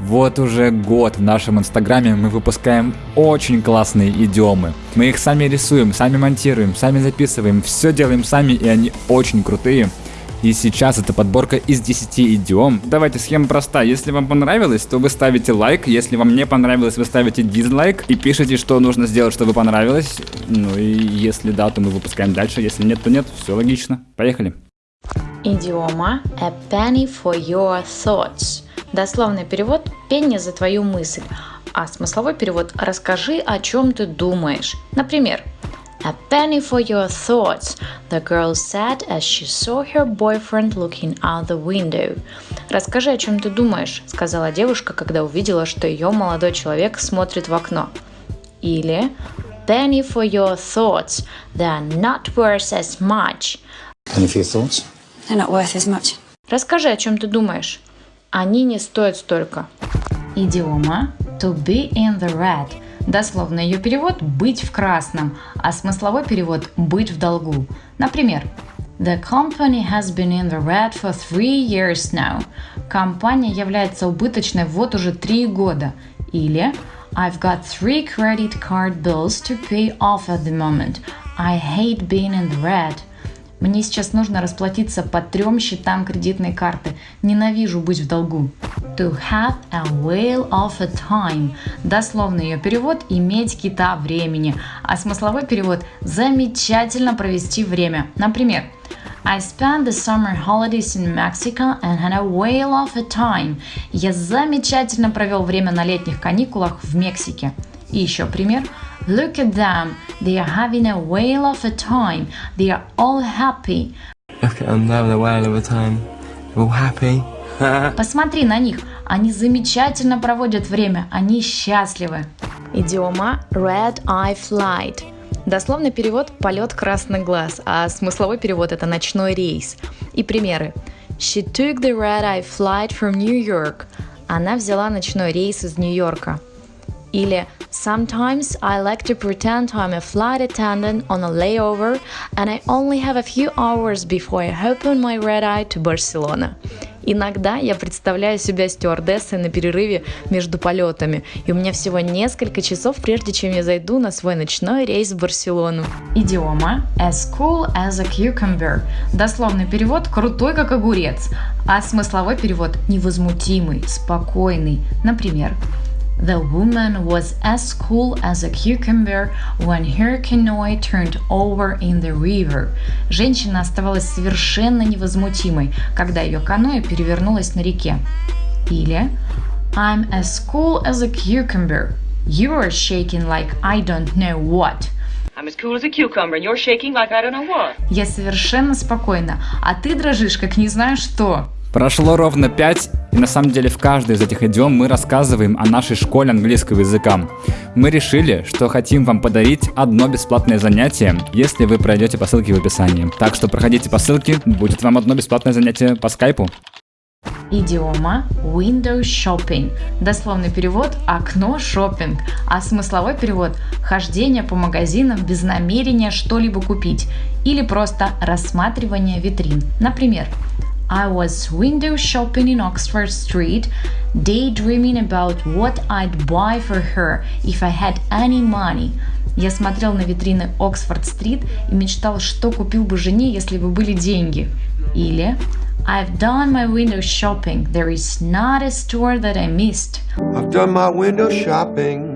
Вот уже год в нашем инстаграме мы выпускаем очень классные идиомы. Мы их сами рисуем, сами монтируем, сами записываем, все делаем сами и они очень крутые. И сейчас это подборка из 10 идиом. Давайте, схема проста. Если вам понравилось, то вы ставите лайк. Если вам не понравилось, вы ставите дизлайк. И пишите, что нужно сделать, чтобы понравилось. Ну и если да, то мы выпускаем дальше. Если нет, то нет. Все логично. Поехали. Идиома a penny for your thoughts. Дословный перевод «пенни за твою мысль», а смысловой перевод «расскажи, о чем ты думаешь». Например, A penny for your thoughts, the girl said as she saw her boyfriend looking out the window. Расскажи, о чем ты думаешь, сказала девушка, когда увидела, что ее молодой человек смотрит в окно. Или penny for your thoughts, they're not worth as much. Penny for your thoughts? They're not worth as much. Расскажи, о чем ты думаешь. Они не стоят столько. Идиома to be in the red. Дословно ее перевод «быть в красном», а смысловой перевод «быть в долгу». Например, The company has been in the red for three years now. Компания является убыточной вот уже три года. Или I've got three credit card bills to pay off at the moment. I hate being in the red. Мне сейчас нужно расплатиться по трем счетам кредитной карты. Ненавижу быть в долгу. To have a whale of a time. Дословный ее перевод – иметь кита времени. А смысловой перевод – замечательно провести время. Например, I spent the summer holidays in Mexico and had a whale of a time. Я замечательно провел время на летних каникулах в Мексике. И еще пример – Look at them. They are having a whale of a time. They are all happy. Look at them having a whale of a time. They're all happy. Посмотри на них. Они замечательно проводят время. Они счастливы. Идиома Red Eye Flight. Дословный перевод «полет красный глаз», а смысловой перевод – это «ночной рейс». И примеры. She took the red-eye flight from New York. Она взяла ночной рейс из Нью-Йорка. Или Sometimes I like to pretend I'm a flight attendant on a layover and I only have a few hours before I open my red eye to Barcelona. Иногда я представляю себя стюардессой на перерыве между полетами, и у меня всего несколько часов, прежде чем я зайду на свой ночной рейс в Барселону. Идиома as cool as a cucumber. Дословный перевод «крутой как огурец», а смысловой перевод «невозмутимый», «спокойный». Например, The woman was as cool as a cucumber when her canoe turned over in the river. Женщина оставалась совершенно невозмутимой, когда ее каноэ перевернулось на реке. Или I'm as cool as a cucumber. You are shaking like I don't know what. I'm as cool as a cucumber, and you're shaking like I don't know what. Я совершенно спокойна, а ты дрожишь, как не знаю что. Прошло ровно 5, и на самом деле в каждой из этих идиом мы рассказываем о нашей школе английского языка. Мы решили, что хотим вам подарить одно бесплатное занятие, если вы пройдете по ссылке в описании. Так что проходите по ссылке, будет вам одно бесплатное занятие по скайпу. Идиома window shopping. Дословный перевод окно шопинг, а смысловой перевод хождение по магазинам без намерения что-либо купить или просто рассматривание витрин. Например, I was window shopping in Oxford Street, daydreaming about what I'd buy for her if I had any money. Я смотрел на витрины Оксфорд-стрит и мечтал, что купил бы жене, если бы были деньги. Или I've done my window shopping. There is not a store that I missed. I've done my window shopping.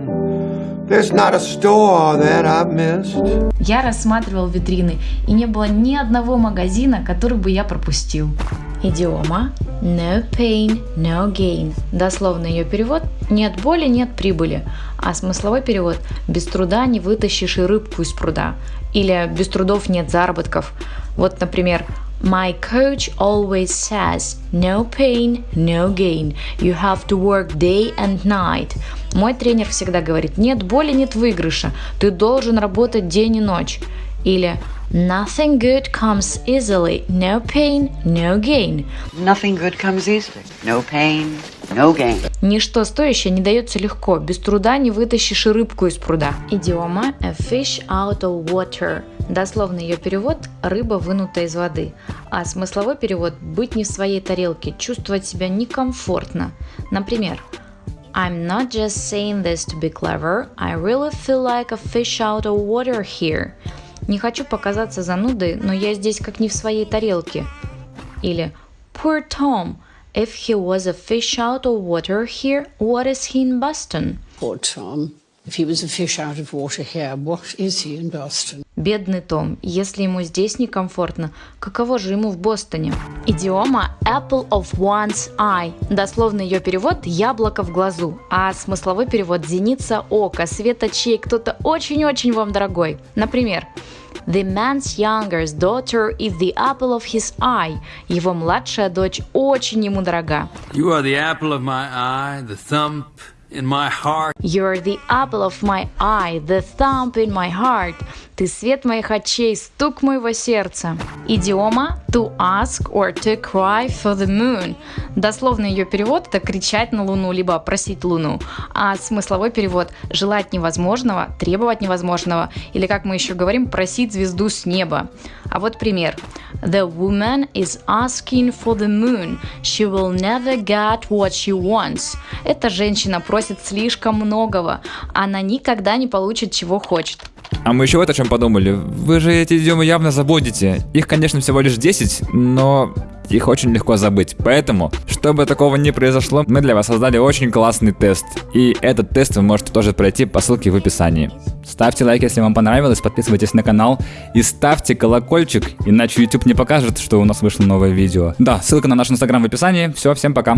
Я рассматривал витрины, и не было ни одного магазина, который бы я пропустил. Идиома No pain, no gain. Дословный ее перевод «нет боли, нет прибыли», а смысловой перевод «без труда не вытащишь и рыбку из пруда» или «без трудов нет заработков». Вот, например, My coach always says, no pain, no gain. You have to work day and night. Мой тренер всегда говорит, нет боли, нет выигрыша. Ты должен работать день и ночь. Или Nothing good comes easily. No pain, no gain. Nothing good comes easily. No pain, no gain. Ничто стоящее не дается легко. Без труда не вытащишь рыбку из пруда. Идиома a fish out of water. Дословный ее перевод – рыба, вынутая из воды. А смысловой перевод – быть не в своей тарелке, чувствовать себя некомфортно. Например, I'm not just saying this to be clever, I really feel like a fish out of water here. Не хочу показаться занудой, но я здесь как не в своей тарелке. Или Poor Tom, if he was a fish out of water here, what is he in Boston? Poor Tom. If he was a fish out of water here, what is he in Boston? Бедный Том, если ему здесь некомфортно, каково же ему в Бостоне? Идиома apple of one's eye. Дословный ее перевод – яблоко в глазу, а смысловой перевод – зеница ока, свет очей, кто-то очень-очень вам дорогой. Например, The man's youngest daughter is the apple of his eye. Его младшая дочь очень ему дорога. You are the apple of my eye, the thump in my heart. You're the apple of my eye, the thump in my heart. Ты свет моих очей, стук моего сердца. Идиома to ask or to cry for the moon. Дословный ее перевод это кричать на луну, либо просить луну. А смысловой перевод желать невозможного, требовать невозможного, или как мы еще говорим, просить звезду с неба. А вот пример. The woman is asking for the moon. She will never get what she wants. Эта женщина просит слишком многого. Она никогда не получит, чего хочет. А мы еще вот о чем подумали. Вы же эти идиомы явно забудете. Их, конечно, всего лишь 10, но их очень легко забыть. Поэтому, чтобы такого не произошло, мы для вас создали очень классный тест. И этот тест вы можете тоже пройти по ссылке в описании. Ставьте лайк, если вам понравилось, подписывайтесь на канал и ставьте колокольчик, иначе YouTube не покажет, что у нас вышло новое видео. Да, ссылка на наш инстаграм в описании. Все, всем пока.